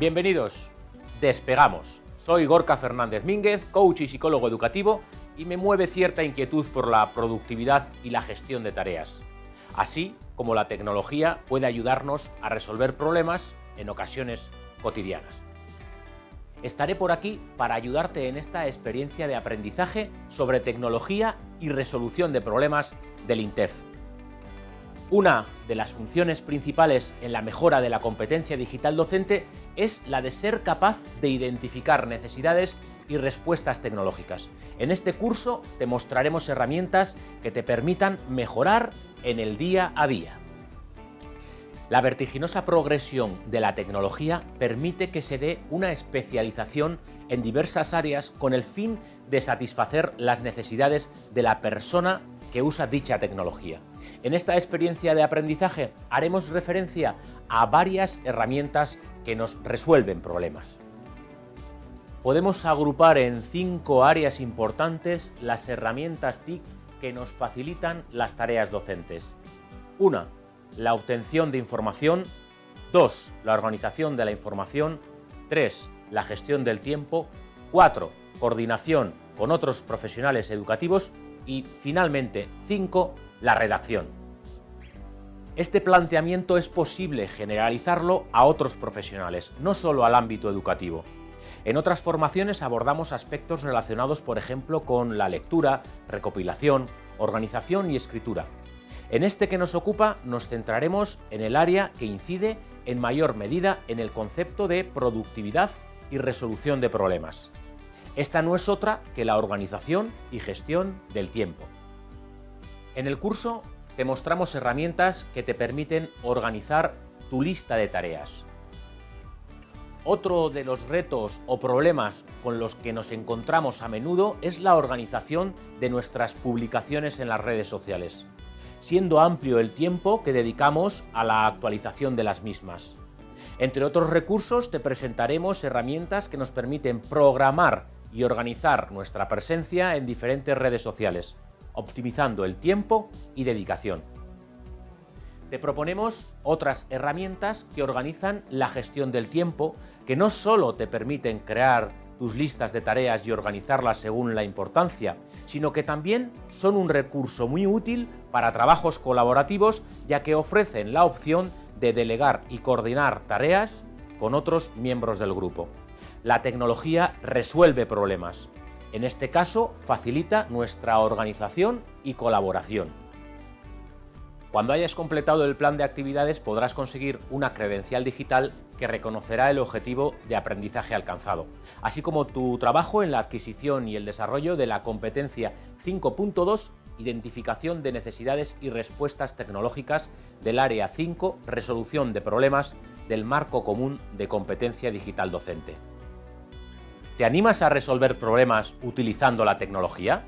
Bienvenidos, despegamos. Soy Gorka Fernández Mínguez, coach y psicólogo educativo y me mueve cierta inquietud por la productividad y la gestión de tareas. Así como la tecnología puede ayudarnos a resolver problemas en ocasiones cotidianas. Estaré por aquí para ayudarte en esta experiencia de aprendizaje sobre tecnología y resolución de problemas del INTEF. Una de las funciones principales en la mejora de la competencia digital docente es la de ser capaz de identificar necesidades y respuestas tecnológicas. En este curso te mostraremos herramientas que te permitan mejorar en el día a día. La vertiginosa progresión de la tecnología permite que se dé una especialización en diversas áreas con el fin de satisfacer las necesidades de la persona que usa dicha tecnología. En esta experiencia de aprendizaje haremos referencia a varias herramientas que nos resuelven problemas. Podemos agrupar en cinco áreas importantes las herramientas TIC que nos facilitan las tareas docentes. Una, la obtención de información, 2. La organización de la información, 3. La gestión del tiempo, 4. Coordinación con otros profesionales educativos y, finalmente, 5. La redacción. Este planteamiento es posible generalizarlo a otros profesionales, no solo al ámbito educativo. En otras formaciones abordamos aspectos relacionados, por ejemplo, con la lectura, recopilación, organización y escritura. En este que nos ocupa nos centraremos en el área que incide en mayor medida en el concepto de productividad y resolución de problemas. Esta no es otra que la organización y gestión del tiempo. En el curso te mostramos herramientas que te permiten organizar tu lista de tareas. Otro de los retos o problemas con los que nos encontramos a menudo es la organización de nuestras publicaciones en las redes sociales siendo amplio el tiempo que dedicamos a la actualización de las mismas. Entre otros recursos te presentaremos herramientas que nos permiten programar y organizar nuestra presencia en diferentes redes sociales, optimizando el tiempo y dedicación. Te proponemos otras herramientas que organizan la gestión del tiempo, que no solo te permiten crear tus listas de tareas y organizarlas según la importancia, sino que también son un recurso muy útil para trabajos colaborativos ya que ofrecen la opción de delegar y coordinar tareas con otros miembros del grupo. La tecnología resuelve problemas. En este caso, facilita nuestra organización y colaboración. Cuando hayas completado el plan de actividades podrás conseguir una credencial digital que reconocerá el objetivo de aprendizaje alcanzado, así como tu trabajo en la adquisición y el desarrollo de la competencia 5.2 Identificación de necesidades y respuestas tecnológicas del Área 5 Resolución de problemas del Marco Común de Competencia Digital Docente. ¿Te animas a resolver problemas utilizando la tecnología?